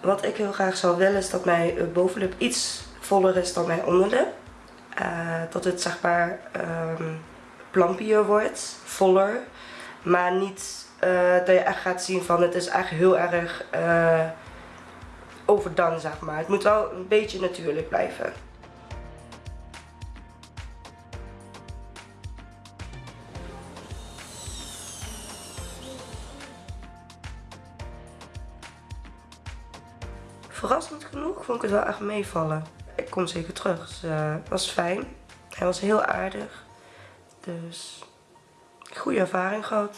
Wat ik heel graag zou willen is dat mijn eh, bovenlip iets voller is dan mijn onderlip. Uh, dat het zeg maar um, plampier wordt, voller. Maar niet uh, dat je echt gaat zien van het is echt heel erg overdone zeg maar. Het moet wel een beetje natuurlijk blijven. Verrassend genoeg vond ik het wel echt meevallen. Ik kom zeker terug, dus het was fijn. Hij was heel aardig. Dus goede ervaring gehad.